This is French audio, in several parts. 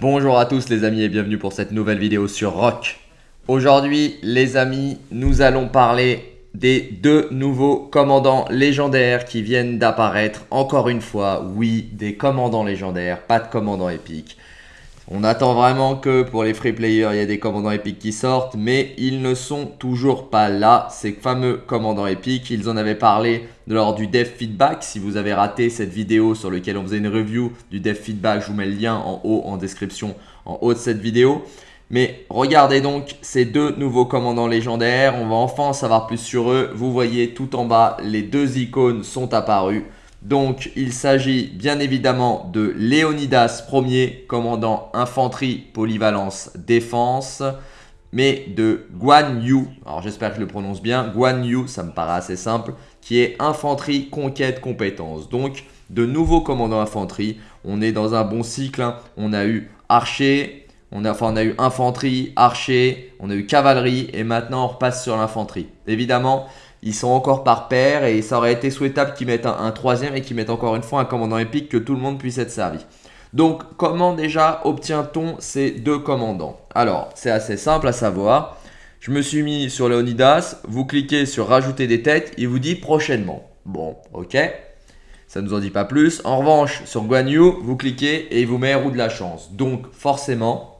Bonjour à tous les amis et bienvenue pour cette nouvelle vidéo sur Rock. Aujourd'hui les amis, nous allons parler des deux nouveaux commandants légendaires qui viennent d'apparaître. Encore une fois, oui, des commandants légendaires, pas de commandants épiques. On attend vraiment que pour les free players, il y ait des commandants épiques qui sortent, mais ils ne sont toujours pas là, ces fameux commandants épiques. Ils en avaient parlé lors du Dev Feedback. Si vous avez raté cette vidéo sur laquelle on faisait une review du Dev Feedback, je vous mets le lien en haut en description, en haut de cette vidéo. Mais regardez donc ces deux nouveaux commandants légendaires, on va enfin en savoir plus sur eux. Vous voyez tout en bas, les deux icônes sont apparues. Donc, il s'agit bien évidemment de Léonidas Ier, commandant infanterie, polyvalence, défense, mais de Guan Yu, alors j'espère que je le prononce bien, Guan Yu, ça me paraît assez simple, qui est infanterie, conquête, compétence. Donc, de nouveaux commandants infanterie, on est dans un bon cycle, hein. on a eu archer, on a, enfin, on a eu infanterie, archer, on a eu cavalerie, et maintenant on repasse sur l'infanterie. Évidemment, ils sont encore par paire et ça aurait été souhaitable qu'ils mettent un, troisième et qu'ils mettent encore une fois un commandant épique que tout le monde puisse être servi. Donc comment déjà obtient-on ces deux commandants? Alors c'est assez simple à savoir. Je me suis mis sur Leonidas, vous cliquez sur rajouter des têtes, il vous dit prochainement. Bon, ok. Ça ne nous en dit pas plus. En revanche, sur Guan Yu, vous cliquez et il vous met roue de la chance. Donc forcément,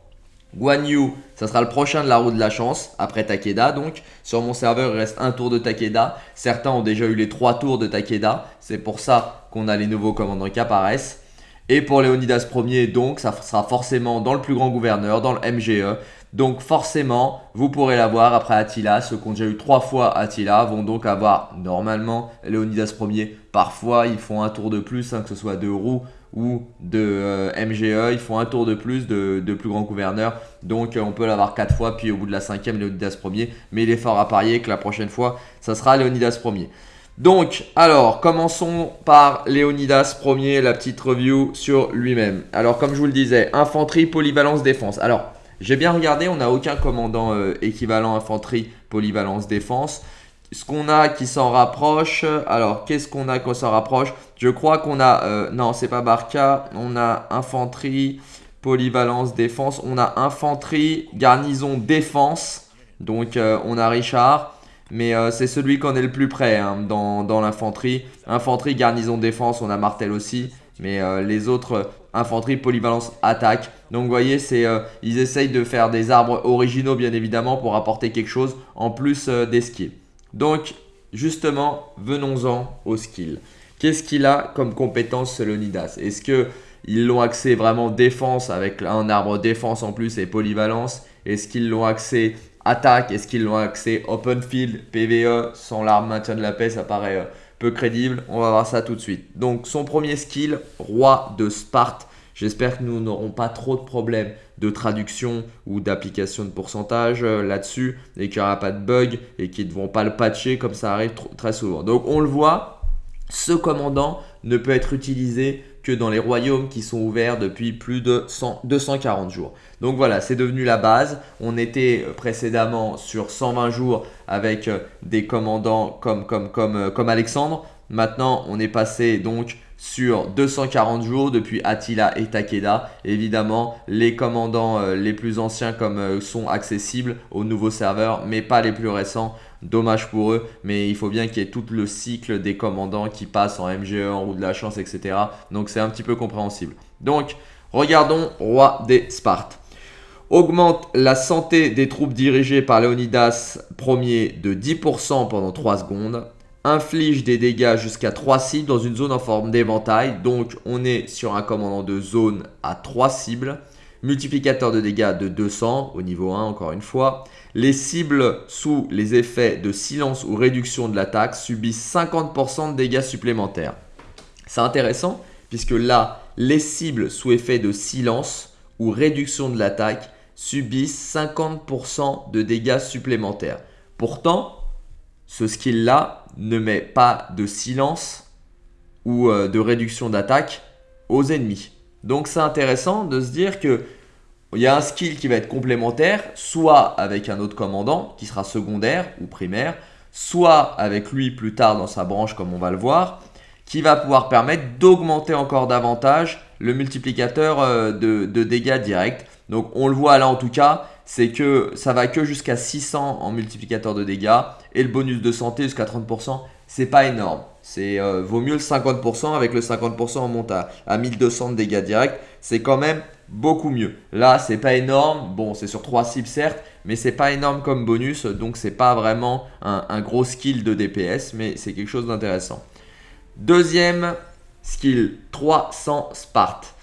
Guan Yu, ça sera le prochain de la roue de la chance, après Takeda donc. Sur mon serveur, il reste un tour de Takeda. Certains ont déjà eu les trois tours de Takeda. C'est pour ça qu'on a les nouveaux commandants qui apparaissent. Et pour Léonidas Ier, donc, ça sera forcément dans le plus grand gouverneur, dans le MGE. Donc forcément, vous pourrez l'avoir après Attila. Ceux qui ont déjà eu trois fois Attila vont donc avoir normalement Léonidas Ier. Parfois, ils font un tour de plus, hein, que ce soit de roue ou de euh, MGE, ils font un tour de plus de, plus grand gouverneur. Donc euh, on peut l'avoir 4 fois, puis au bout de la cinquième, Léonidas Ier. Mais il est fort à parier que la prochaine fois, ça sera Léonidas Ier. Donc, alors, commençons par Léonidas Ier, la petite review sur lui-même. Alors, comme je vous le disais, infanterie, polyvalence, défense. Alors, j'ai bien regardé, on n'a aucun commandant euh, équivalent infanterie, polyvalence, défense ce qu'on a qui s'en rapproche. Alors, qu'est-ce qu'on a qui s'en rapproche? Je crois qu'on a... Euh, non, c'est pas Barca. On a infanterie, polyvalence, défense. On a infanterie, garnison, défense. Donc, euh, on a Richard. Mais c'est celui qu'on est le plus près hein, dans, dans l'infanterie. Infanterie, garnison, défense, on a Martel aussi. Mais les autres, infanterie, polyvalence, attaque. Donc vous voyez, c'est ils essayent de faire des arbres originaux bien évidemment pour apporter quelque chose en plus des skis. Donc, justement, venons-en au skill. Qu'est-ce qu'il a comme compétence ce Est-ce qu'ils l'ont axé vraiment défense avec un arbre défense en plus et polyvalence? Est-ce qu'ils l'ont axé attaque? Est-ce qu'ils l'ont axé open field, PVE Sans l'arbre maintien de la paix, ça paraît euh, peu crédible. On va voir ça tout de suite. Donc, son premier skill, roi de Sparte. J'espère que nous n'aurons pas trop de problèmes de traduction ou d'application de pourcentage euh, là-dessus et qu'il n'y aura pas de bug et qu'ils ne vont pas le patcher comme ça arrive très souvent. Donc on le voit, ce commandant ne peut être utilisé que dans les royaumes qui sont ouverts depuis plus de 240 jours. Donc voilà, c'est devenu la base. On était précédemment sur 120 jours avec euh, des commandants comme, comme, comme, comme Alexandre. Maintenant, on est passé donc sur 240 jours depuis Attila et Takeda. Évidemment, les commandants euh, les plus anciens comme euh, sont accessibles aux nouveaux serveurs, mais pas les plus récents. Dommage pour eux, mais il faut bien qu'il y ait tout le cycle des commandants qui passent en MGE, en roue de la chance, etc. Donc c'est un petit peu compréhensible. Donc, regardons Roi des Spartes augmente la santé des troupes dirigées par Léonidas Ier de 10% pendant 3 secondes inflige des dégâts jusqu'à 3 cibles dans une zone en forme d'éventail. Donc on est sur un commandant de zone à 3 cibles. Multiplicateur de dégâts de 200 au niveau 1 encore une fois. Les cibles sous les effets de silence ou réduction de l'attaque subissent 50% de dégâts supplémentaires. C'est intéressant puisque là, les cibles sous effet de silence ou réduction de l'attaque subissent 50% de dégâts supplémentaires. Pourtant, ce skill-là ne met pas de silence ou euh, de réduction d'attaque aux ennemis. Donc c'est intéressant de se dire que il y a un skill qui va être complémentaire, soit avec un autre commandant qui sera secondaire ou primaire, soit avec lui plus tard dans sa branche comme on va le voir, qui va pouvoir permettre d'augmenter encore davantage le multiplicateur euh, de, de dégâts directs. Donc on le voit là en tout cas, c'est que ça va que jusqu'à 600 en multiplicateur de dégâts et le bonus de santé jusqu'à 30%, c'est pas énorme. C'est euh, vaut mieux le 50% avec le 50% on monte à, 1200 de dégâts directs, c'est quand même beaucoup mieux. Là, c'est pas énorme. Bon, c'est sur 3 cibles certes, mais c'est pas énorme comme bonus, donc c'est pas vraiment un, un, gros skill de DPS, mais c'est quelque chose d'intéressant. Deuxième skill, 300 Sparte.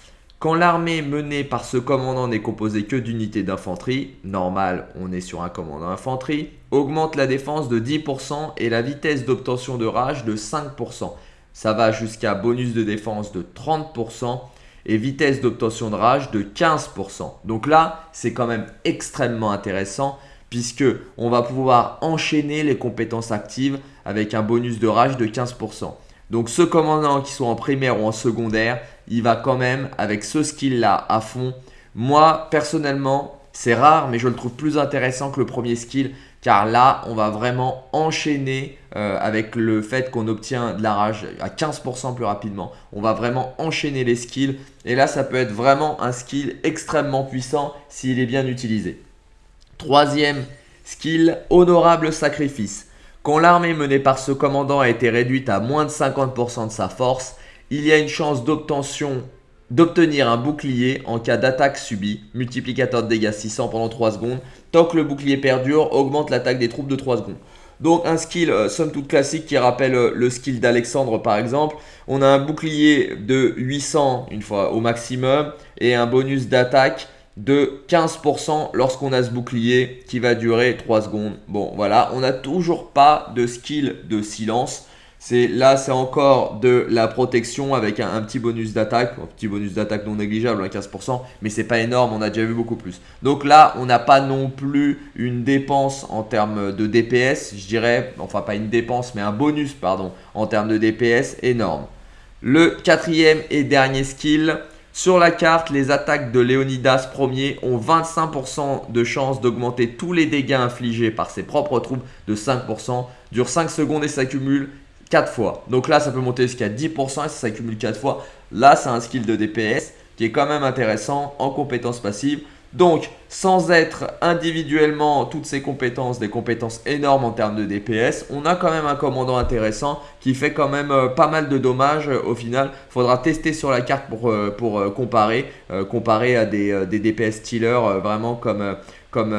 Quand l'armée menée par ce commandant n'est composée que d'unités d'infanterie, normal on est sur un commandant infanterie, augmente la défense de 10% et la vitesse d'obtention de rage de 5%. Ça va jusqu'à bonus de défense de 30% et vitesse d'obtention de rage de 15%. Donc là, c'est quand même extrêmement intéressant puisque on va pouvoir enchaîner les compétences actives avec un bonus de rage de 15%. Donc ce commandant qui soit en primaire ou en secondaire, il va quand même avec ce skill-là à fond. Moi, personnellement, c'est rare, mais je le trouve plus intéressant que le premier skill. Car là, on va vraiment enchaîner euh, avec le fait qu'on obtient de la rage à 15% plus rapidement. On va vraiment enchaîner les skills. Et là, ça peut être vraiment un skill extrêmement puissant s'il est bien utilisé. Troisième skill, honorable sacrifice. Quand l'armée menée par ce commandant a été réduite à moins de 50% de sa force, il y a une chance d'obtenir un bouclier en cas d'attaque subie, multiplicateur de dégâts 600 pendant 3 secondes. Tant que le bouclier perdure, augmente l'attaque des troupes de 3 secondes. Donc un skill euh, somme toute classique qui rappelle euh, le skill d'Alexandre par exemple. On a un bouclier de 800 une fois au maximum et un bonus d'attaque de 15% lorsqu'on a ce bouclier qui va durer 3 secondes. Bon voilà, on n'a toujours pas de skill de silence. C'est Là, c'est encore de la protection avec un, petit bonus d'attaque, un petit bonus d'attaque non négligeable, à 15%, mais c'est pas énorme, on a déjà vu beaucoup plus. Donc là, on n'a pas non plus une dépense en termes de DPS, je dirais, enfin pas une dépense, mais un bonus, pardon, en termes de DPS énorme. Le quatrième et dernier skill, sur la carte, les attaques de Léonidas Ier ont 25% de chance d'augmenter tous les dégâts infligés par ses propres troupes de 5%, dure 5 secondes et s'accumule 4 fois. Donc là, ça peut monter jusqu'à 10% et ça s'accumule 4 fois. Là, c'est un skill de DPS qui est quand même intéressant en compétences passives. Donc, sans être individuellement toutes ces compétences, des compétences énormes en termes de DPS, on a quand même un commandant intéressant qui fait quand même euh, pas mal de dommages euh, au final. Faudra tester sur la carte pour, euh, comparer, comparer à des, des DPS stealers vraiment comme, comme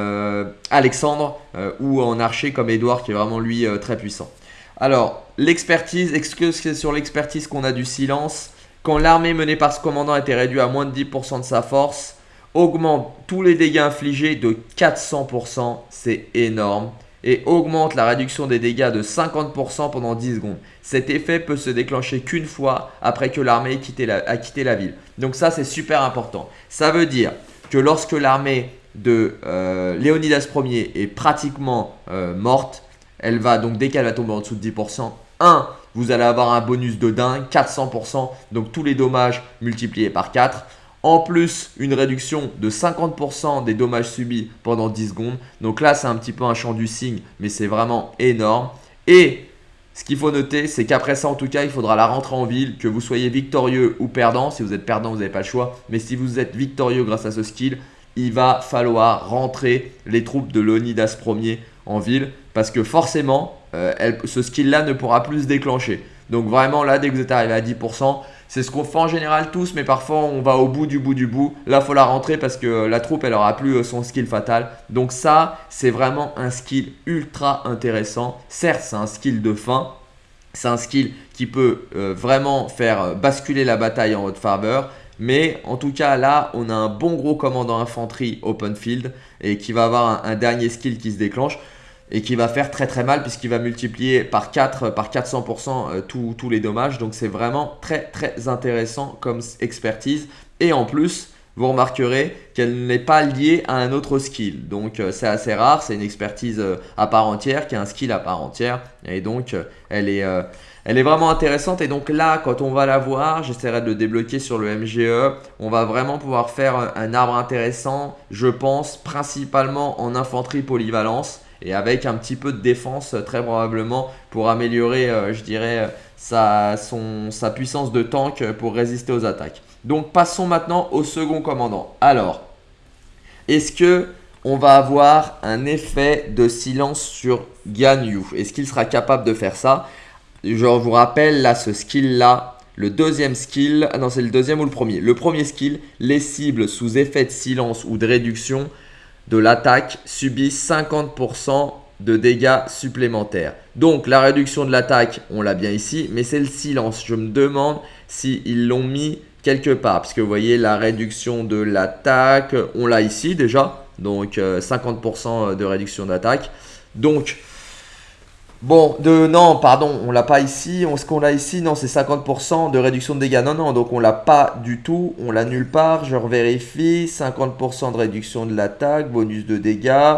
Alexandre ou en archer comme Edouard qui est vraiment lui très puissant. Alors, l'expertise, est-ce que c'est sur l'expertise qu'on a du silence? Quand l'armée menée par ce commandant était réduite à moins de 10% de sa force, augmente tous les dégâts infligés de 400%, c'est énorme, et augmente la réduction des dégâts de 50% pendant 10 secondes. Cet effet peut se déclencher qu'une fois après que l'armée a quitté la ville. Donc ça, c'est super important. Ça veut dire que lorsque l'armée de euh, Léonidas Ier est pratiquement euh, morte, elle va donc dès qu'elle va tomber en dessous de 10%, 1, vous allez avoir un bonus de dingue, 400%, donc tous les dommages multipliés par 4. En plus, une réduction de 50% des dommages subis pendant 10 secondes. Donc là, c'est un petit peu un champ du signe, mais c'est vraiment énorme. Et ce qu'il faut noter, c'est qu'après ça, en tout cas, il faudra la rentrer en ville, que vous soyez victorieux ou perdant. Si vous êtes perdant, vous n'avez pas le choix. Mais si vous êtes victorieux grâce à ce skill, il va falloir rentrer les troupes de Leonidas Ier en ville. Parce que forcément, euh, ce skill-là ne pourra plus se déclencher. Donc vraiment, là, dès que vous êtes arrivé à 10%, c'est ce qu'on fait en général tous, mais parfois on va au bout du bout du bout. Là, faut la rentrer parce que la troupe, elle aura plus euh, son skill fatal. Donc ça, c'est vraiment un skill ultra intéressant. Certes, c'est un skill de fin. C'est un skill qui peut euh, vraiment faire euh, basculer la bataille en votre faveur. Mais en tout cas, là, on a un bon gros commandant infanterie open field et qui va avoir un dernier skill qui se déclenche et qui va faire très très mal puisqu'il va multiplier par 4, par 400% euh, tous les dommages. Donc c'est vraiment très très intéressant comme expertise. Et en plus, vous remarquerez qu'elle n'est pas liée à un autre skill. Donc euh, c'est assez rare, c'est une expertise euh, à part entière, qui est un skill à part entière. Et donc elle est, elle est vraiment intéressante. Et donc là, quand on va la voir, j'essaierai de le débloquer sur le MGE. On va vraiment pouvoir faire un arbre intéressant, je pense, principalement en infanterie polyvalence et avec un petit peu de défense très probablement pour améliorer, je dirais, sa, sa puissance de tank pour résister aux attaques. Donc passons maintenant au second commandant. Alors, est-ce que on va avoir un effet de silence sur Ganyu Est-ce qu'il sera capable de faire ça? Je vous rappelle là ce skill là, le deuxième skill, ah non c'est le deuxième ou le premier Le premier skill, les cibles sous effet de silence ou de réduction de l'attaque subissent 50% de dégâts supplémentaires. Donc la réduction de l'attaque, on l'a bien ici, mais c'est le silence. Je me demande s'ils l'ont mis quelque part. Parce que vous voyez, la réduction de l'attaque, on l'a ici déjà. Donc 50% euh, de réduction d'attaque. Donc, bon, de non, pardon, on l'a pas ici. On, ce qu'on l'a ici, non, c'est 50% de réduction de dégâts. Non, non, donc on l'a pas du tout. On l'a nulle part. Je revérifie. 50% de réduction de l'attaque, bonus de dégâts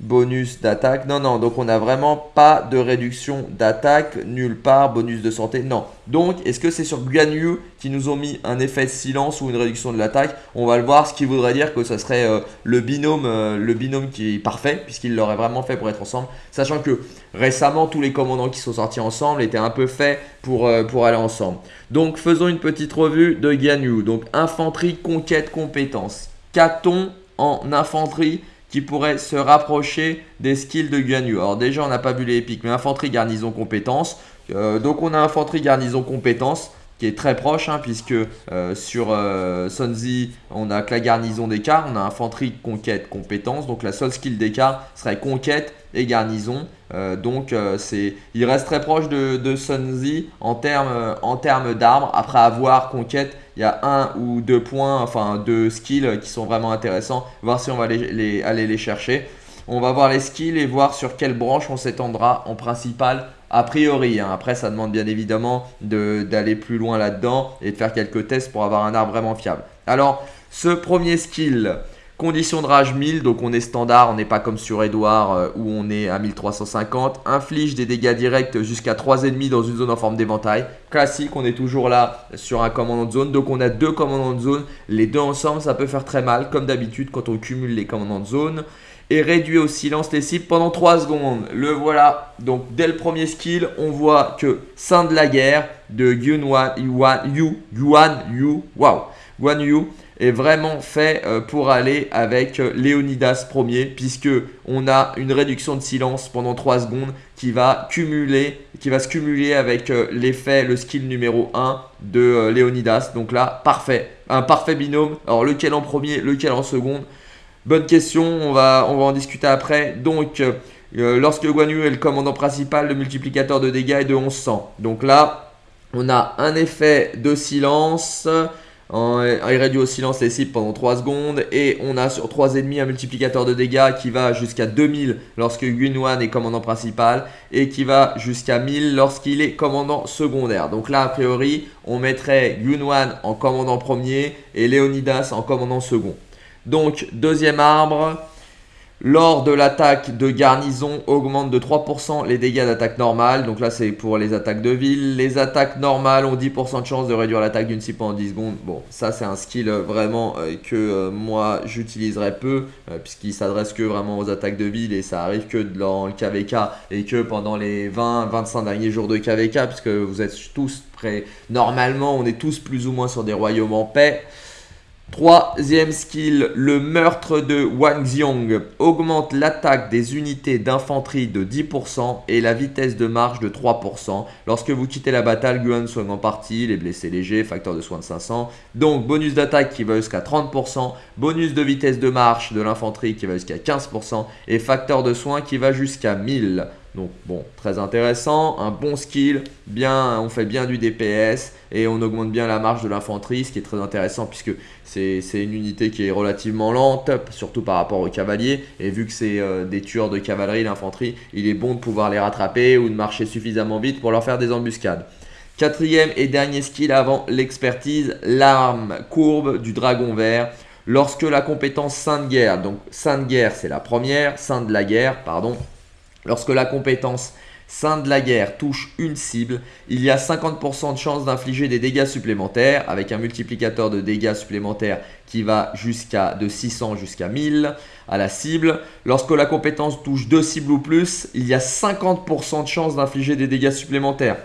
bonus d'attaque. Non, non, donc on n'a vraiment pas de réduction d'attaque nulle part, bonus de santé, non. Donc, est-ce que c'est sur Guanyu qui nous ont mis un effet de silence ou une réduction de l'attaque? On va le voir, ce qui voudrait dire que ça serait euh, le, binôme, euh, le binôme qui est parfait, puisqu'il l'aurait vraiment fait pour être ensemble. Sachant que récemment, tous les commandants qui sont sortis ensemble étaient un peu faits pour, euh, aller ensemble. Donc, faisons une petite revue de Guanyu. Donc, infanterie, conquête, compétence. Qu'a-t-on en infanterie? Qui pourrait se rapprocher des skills de Guanyu. Alors déjà, on n'a pas vu les épiques, mais infanterie, garnison, compétence. Euh, donc on a infanterie, garnison, compétence qui est très proche, hein, puisque euh, sur euh, Sunzi, on a que la garnison d'écart, on a infanterie, conquête, compétence. Donc la seule skill d'écart serait conquête et garnison. Euh, donc euh, c'est, il reste très proche de, de en termes en d'armes. Après avoir conquête, il y a un ou deux points, enfin deux skills qui sont vraiment intéressants. Voir si on va aller les chercher. On va voir les skills et voir sur quelle branche on s'étendra en principal a priori. Hein. Après, ça demande bien évidemment d'aller plus loin là-dedans et de faire quelques tests pour avoir un arbre vraiment fiable. Alors, ce premier skill, Condition de rage 1000, donc on est standard, on n'est pas comme sur Edouard euh, où on est à 1350. Inflige des dégâts directs jusqu'à 3 ennemis dans une zone en forme d'éventail. Classique, on est toujours là sur un commandant de zone. Donc on a deux commandants de zone. Les deux ensemble, ça peut faire très mal, comme d'habitude quand on cumule les commandants de zone. Et réduit au silence les cibles pendant 3 secondes. Le voilà. Donc dès le premier skill, on voit que Saint de la guerre de Yuan Yu, Yuan Yu, wow, Guan Yu est vraiment fait euh, pour aller avec euh, Léonidas premier puisque on a une réduction de silence pendant 3 secondes qui va cumuler qui va se cumuler avec euh, l'effet le skill numéro 1 de Léonidas. Donc là parfait. Un parfait binôme. Alors lequel en premier lequel en seconde? Bonne question on va en discuter après donc lorsque Guan Yu est le commandant principal le multiplicateur de dégâts est de 1100 donc là on a un effet de silence il réduit au silence les cibles pendant 3 secondes. Et on a sur 3 ennemis un multiplicateur de dégâts qui va jusqu'à 2000 lorsque Yunwan est commandant principal. Et qui va jusqu'à 1000 lorsqu'il est commandant secondaire. Donc là, a priori, on mettrait Yunwan en commandant premier et Leonidas en commandant second. Donc, deuxième arbre, lors de l'attaque de garnison, augmente de 3% les dégâts d'attaque normale. Donc là, c'est pour les attaques de ville. Les attaques normales ont 10% de chance de réduire l'attaque d'une cible pendant 10 secondes. Bon, ça, c'est un skill euh, vraiment euh, que euh, moi, j'utiliserai peu, puisqu'il s'adresse que vraiment aux attaques de ville et ça arrive que dans le KVK et que pendant les 20-25 derniers jours de KVK, puisque vous êtes tous prêts. Normalement, on est tous plus ou moins sur des royaumes en paix. Troisième skill, le meurtre de Wang Xiong augmente l'attaque des unités d'infanterie de 10% et la vitesse de marche de 3%. Lorsque vous quittez la bataille, Guan soigne en partie, les blessés légers, facteur de soins de 500. Donc bonus d'attaque qui va jusqu'à 30%, bonus de vitesse de marche de l'infanterie qui va jusqu'à 15% et facteur de soins qui va jusqu'à 1000. Donc bon, très intéressant, un bon skill, bien, on fait bien du DPS et on augmente bien la marge de l'infanterie, ce qui est très intéressant puisque c'est une unité qui est relativement lente, surtout par rapport aux cavaliers. Et vu que c'est euh, des tueurs de cavalerie, l'infanterie, il est bon de pouvoir les rattraper ou de marcher suffisamment vite pour leur faire des embuscades. Quatrième et dernier skill avant l'expertise, l'arme courbe du dragon vert. Lorsque la compétence Sainte Guerre, donc Sainte Guerre c'est la première, Sainte de la Guerre, pardon, Lorsque la compétence Saint de la guerre touche une cible, il y a 50% de chance d'infliger des dégâts supplémentaires avec un multiplicateur de dégâts supplémentaires qui va jusqu'à de 600 jusqu'à 1000 à la cible. Lorsque la compétence touche deux cibles ou plus, il y a 50% de chance d'infliger des dégâts supplémentaires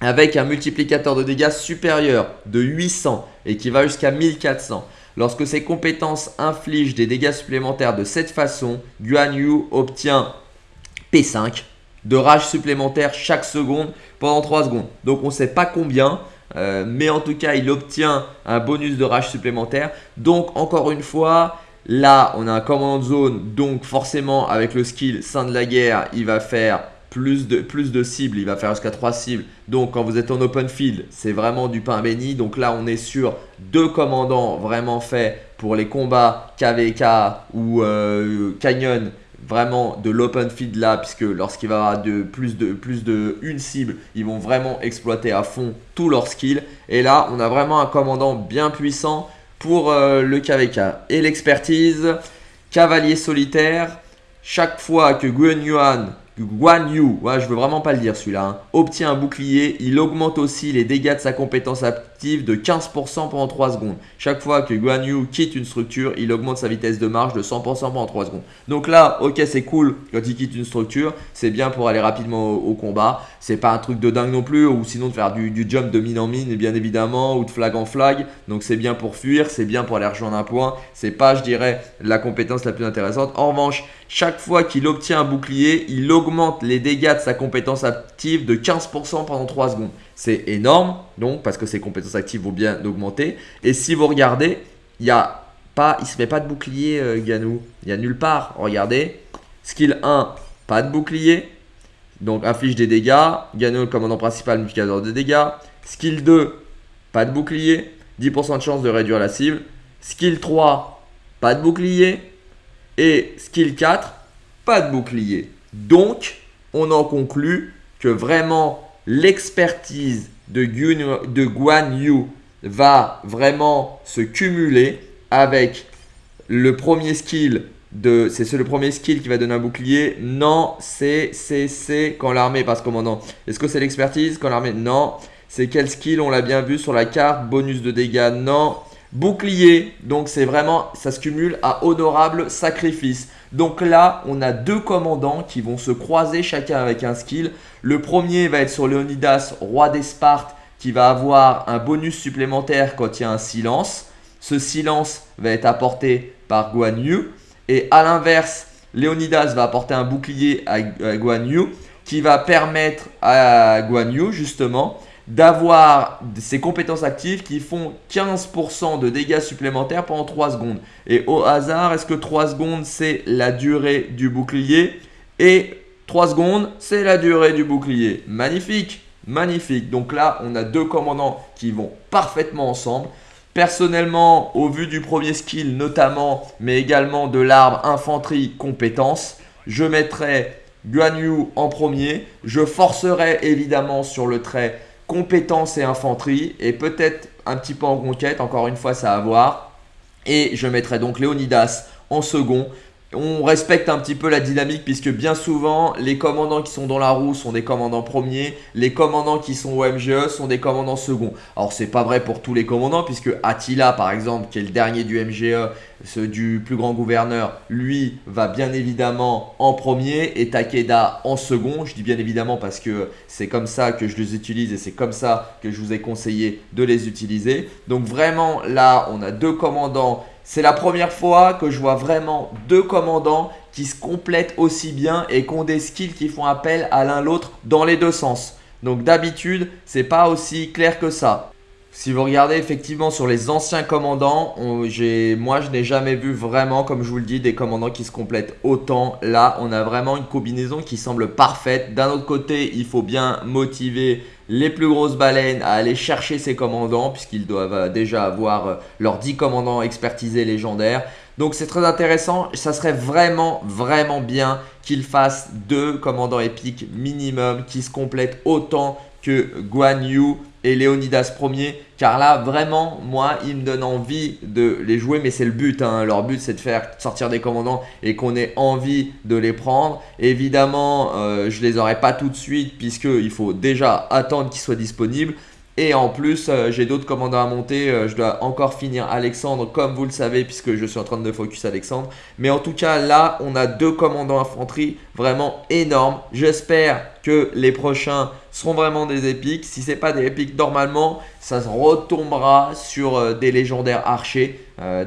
avec un multiplicateur de dégâts supérieur de 800 et qui va jusqu'à 1400. Lorsque ces compétences infligent des dégâts supplémentaires de cette façon, Guan Yu obtient P5 de rage supplémentaire chaque seconde pendant 3 secondes. Donc on ne sait pas combien, euh, mais en tout cas il obtient un bonus de rage supplémentaire. Donc encore une fois, là on a un command zone, donc forcément avec le skill Saint de la guerre, il va faire plus de, plus de cibles, il va faire jusqu'à 3 cibles. Donc quand vous êtes en open field, c'est vraiment du pain béni. Donc là, on est sur deux commandants vraiment faits pour les combats KVK ou euh, Canyon vraiment de l'open field là puisque lorsqu'il va avoir de plus de plus de une cible ils vont vraiment exploiter à fond tous leurs skills. Et là on a vraiment un commandant bien puissant pour euh, le KVK et l'expertise cavalier solitaire chaque fois que Guen Yuan Guan Yu, je veux vraiment pas le dire celui-là, hein. obtient un bouclier, il augmente aussi les dégâts de sa compétence active de 15% pendant 3 secondes. Chaque fois que Guan Yu quitte une structure, il augmente sa vitesse de marche de 100% pendant 3 secondes. Donc là, ok c'est cool quand il quitte une structure, c'est bien pour aller rapidement au, combat. C'est pas un truc de dingue non plus, ou sinon de faire du, jump de mine en mine, bien évidemment, ou de flag en flag. Donc c'est bien pour fuir, c'est bien pour aller rejoindre un point. C'est pas, je dirais, la compétence la plus intéressante. En revanche, chaque fois qu'il obtient un bouclier, il augmente les dégâts de sa compétence active de 15% pendant 3 secondes. C'est énorme, donc, parce que ses compétences actives vont bien augmenter. Et si vous regardez, il y pas, il se met pas de bouclier, euh, Ganou. Il y a nulle part. Regardez. Skill 1, pas de bouclier. Donc, inflige des dégâts. Ganou, le commandant principal, multiplicateur de dégâts. Skill 2, pas de bouclier. 10% de chance de réduire la cible. Skill 3, pas de bouclier. Et skill 4, pas de bouclier. Donc, on en conclut que vraiment l'expertise de, Guan Yu va vraiment se cumuler avec le premier skill de c'est le premier skill qui va donner un bouclier. Non c'est c'est c'est quand l'armée passe commandant. Est-ce que c'est l'expertise quand l'armée? Non. C'est quel skill? On l'a bien vu sur la carte. Bonus de dégâts? Non Bouclier, donc c'est vraiment, ça se cumule à honorable sacrifice. Donc là, on a deux commandants qui vont se croiser chacun avec un skill. Le premier va être sur Leonidas, roi des Spartes, qui va avoir un bonus supplémentaire quand il y a un silence. Ce silence va être apporté par Guan Yu. Et à l'inverse, Leonidas va apporter un bouclier à Guan Yu qui va permettre à Guan Yu justement d'avoir ces compétences actives qui font 15% de dégâts supplémentaires pendant 3 secondes. Et au hasard, est-ce que 3 secondes c'est la durée du bouclier? Et 3 secondes c'est la durée du bouclier. Magnifique, magnifique. Donc là, on a deux commandants qui vont parfaitement ensemble. Personnellement, au vu du premier skill notamment, mais également de l'arbre infanterie compétence, je mettrai Guan Yu en premier. Je forcerai évidemment sur le trait compétences et infanterie et peut-être un petit peu en conquête, encore une fois ça à voir. Et je mettrai donc Léonidas en second on respecte un petit peu la dynamique puisque bien souvent les commandants qui sont dans la roue sont des commandants premiers, les commandants qui sont au MGE sont des commandants seconds. Alors c'est pas vrai pour tous les commandants puisque Attila par exemple qui est le dernier du MGE, ce du plus grand gouverneur, lui va bien évidemment en premier et Takeda en second. Je dis bien évidemment parce que c'est comme ça que je les utilise et c'est comme ça que je vous ai conseillé de les utiliser. Donc vraiment là on a deux commandants c'est la première fois que je vois vraiment deux commandants qui se complètent aussi bien et qui ont des skills qui font appel à l'un l'autre dans les deux sens. Donc d'habitude, c'est pas aussi clair que ça. Si vous regardez effectivement sur les anciens commandants, moi je n'ai jamais vu vraiment, comme je vous le dis, des commandants qui se complètent autant. Là, on a vraiment une combinaison qui semble parfaite. D'un autre côté, il faut bien motiver les plus grosses baleines à aller chercher ces commandants puisqu'ils doivent euh, déjà avoir euh, leurs 10 commandants expertisés légendaires. Donc c'est très intéressant, ça serait vraiment vraiment bien qu'ils fassent deux commandants épiques minimum qui se complètent autant que Guan Yu et Léonidas premier car là vraiment moi il me donne envie de les jouer mais c'est le but hein. leur but c'est de faire sortir des commandants et qu'on ait envie de les prendre évidemment euh, je les aurai pas tout de suite puisqu'il faut déjà attendre qu'ils soient disponibles et en plus, euh, j'ai d'autres commandants à monter. Euh, je dois encore finir Alexandre, comme vous le savez, puisque je suis en train de focus Alexandre. Mais en tout cas, là, on a deux commandants infanterie vraiment énormes. J'espère que les prochains seront vraiment des épiques. Si ce n'est pas des épiques, normalement, ça se retombera sur euh, des légendaires archers.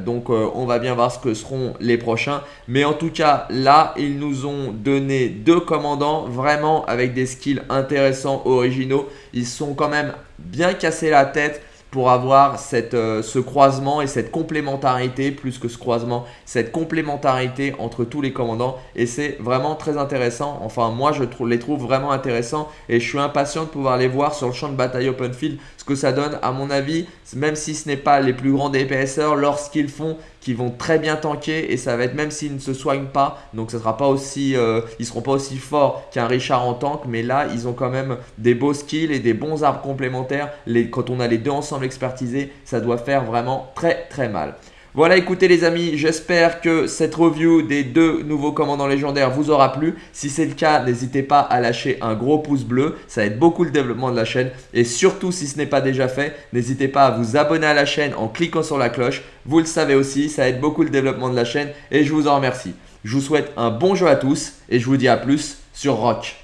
donc, on va bien voir ce que seront les prochains. Mais en tout cas, là, ils nous ont donné deux commandants vraiment avec des skills intéressants, originaux. Ils sont quand même bien casser la tête pour avoir cette, euh, ce croisement et cette complémentarité, plus que ce croisement, cette complémentarité entre tous les commandants. Et c'est vraiment très intéressant. Enfin, moi, je les trouve vraiment intéressants et je suis impatient de pouvoir les voir sur le champ de bataille open field. Ce que ça donne, à mon avis, même si ce n'est pas les plus grands DPSers, lorsqu'ils font qui vont très bien tanker et ça va être même s'ils ne se soignent pas, donc ça sera pas aussi, euh, ils seront pas aussi forts qu'un Richard en tank, mais là ils ont quand même des beaux skills et des bons arbres complémentaires. Quand on a les deux ensemble expertisés, ça doit faire vraiment très très mal. Voilà, écoutez les amis, j'espère que cette review des deux nouveaux commandants légendaires vous aura plu. Si c'est le cas, n'hésitez pas à lâcher un gros pouce bleu, ça aide beaucoup le développement de la chaîne. Et surtout, si ce n'est pas déjà fait, n'hésitez pas à vous abonner à la chaîne en cliquant sur la cloche. Vous le savez aussi, ça aide beaucoup le développement de la chaîne et je vous en remercie. Je vous souhaite un bon jeu à tous et je vous dis à plus sur Rock.